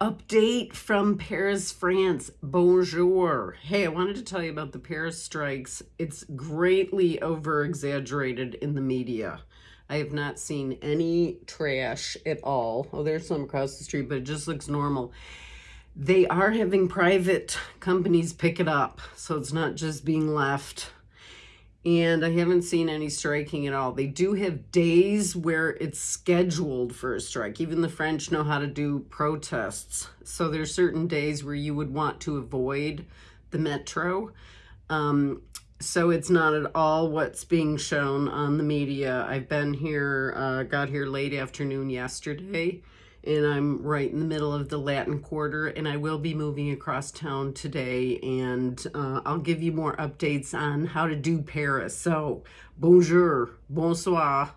Update from Paris, France. Bonjour. Hey, I wanted to tell you about the Paris strikes. It's greatly over exaggerated in the media. I have not seen any trash at all. Oh, there's some across the street, but it just looks normal. They are having private companies pick it up, so it's not just being left and I haven't seen any striking at all. They do have days where it's scheduled for a strike. Even the French know how to do protests. So there's certain days where you would want to avoid the metro. Um, so it's not at all what's being shown on the media. I've been here, uh, got here late afternoon yesterday and I'm right in the middle of the Latin Quarter, and I will be moving across town today, and uh, I'll give you more updates on how to do Paris. So, bonjour, bonsoir.